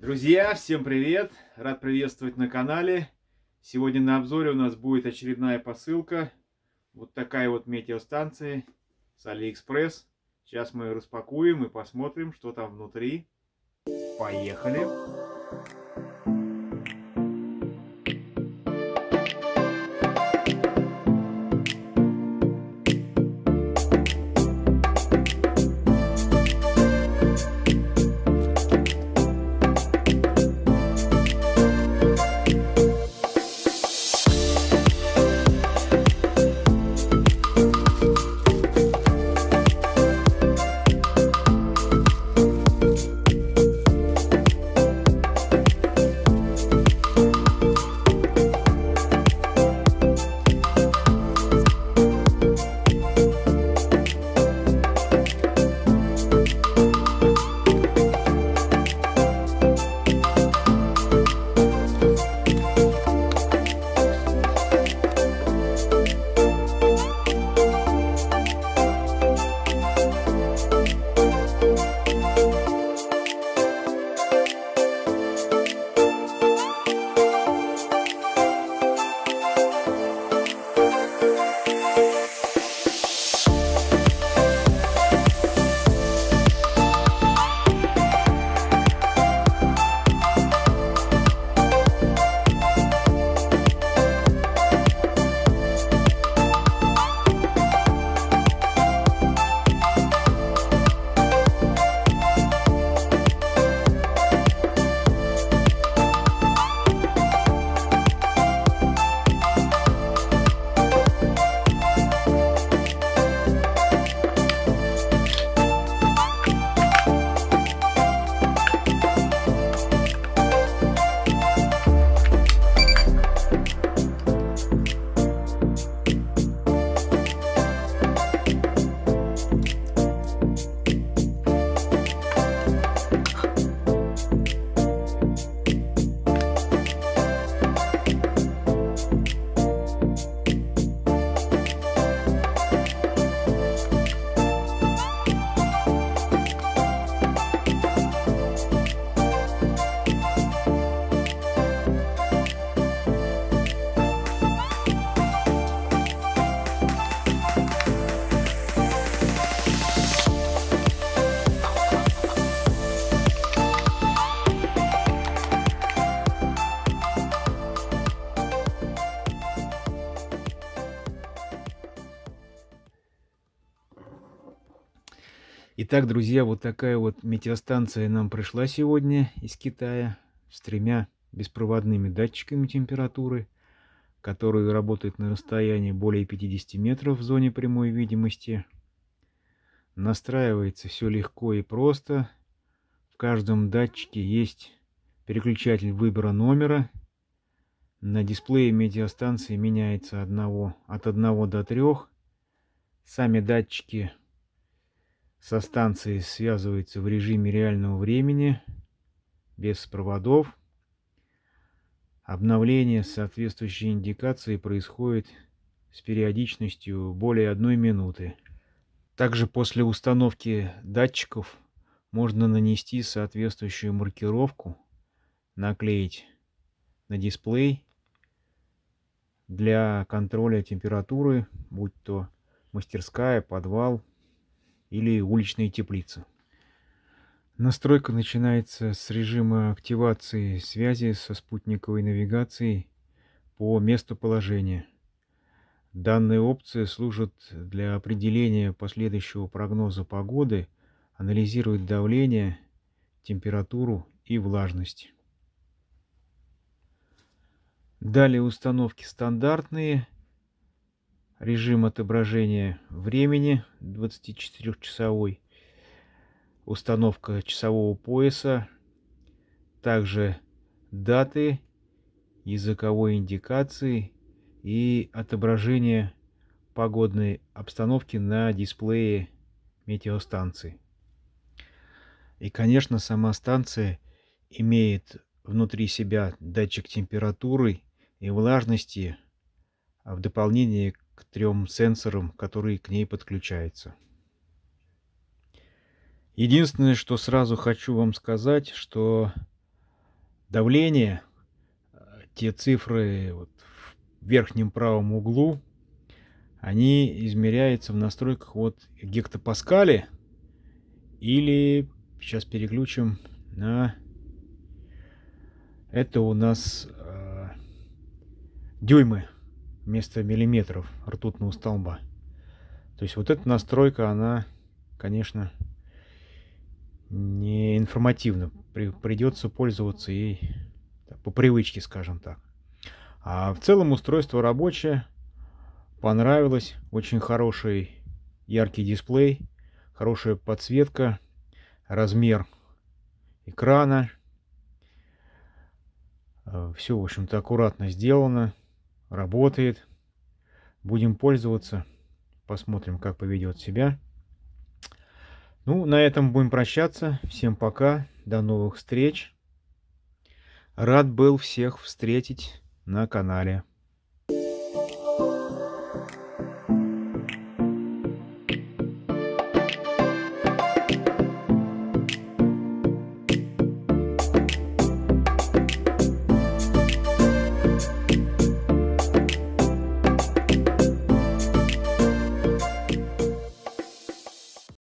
Друзья, всем привет! Рад приветствовать на канале. Сегодня на обзоре у нас будет очередная посылка. Вот такая вот метеостанция с Алиэкспресс. Сейчас мы ее распакуем и посмотрим, что там внутри. Поехали! Итак, друзья, вот такая вот метеостанция нам пришла сегодня из Китая с тремя беспроводными датчиками температуры, которые работают на расстоянии более 50 метров в зоне прямой видимости. Настраивается все легко и просто. В каждом датчике есть переключатель выбора номера. На дисплее метеостанции меняется одного, от 1 до 3. Сами датчики со станцией связывается в режиме реального времени, без проводов. Обновление соответствующей индикации происходит с периодичностью более одной минуты. Также после установки датчиков можно нанести соответствующую маркировку, наклеить на дисплей для контроля температуры, будь то мастерская, подвал, или уличные теплицы. Настройка начинается с режима активации связи со спутниковой навигацией по месту положения. Данная опция служит для определения последующего прогноза погоды, анализирует давление, температуру и влажность. Далее установки стандартные – режим отображения времени 24-часовой, установка часового пояса, также даты, языковой индикации и отображение погодной обстановки на дисплее метеостанции. И, конечно, сама станция имеет внутри себя датчик температуры и влажности, а в дополнение к трем сенсорам, которые к ней подключаются. Единственное, что сразу хочу вам сказать, что давление, те цифры вот в верхнем правом углу, они измеряются в настройках вот гектопаскале или сейчас переключим на это у нас э, дюймы вместо миллиметров ртутного столба. То есть вот эта настройка, она, конечно, не информативна. При, придется пользоваться ей по привычке, скажем так. А в целом устройство рабочее. Понравилось. Очень хороший яркий дисплей. Хорошая подсветка. Размер экрана. Э, Все, в общем-то, аккуратно сделано. Работает. Будем пользоваться. Посмотрим, как поведет себя. Ну, на этом будем прощаться. Всем пока. До новых встреч. Рад был всех встретить на канале.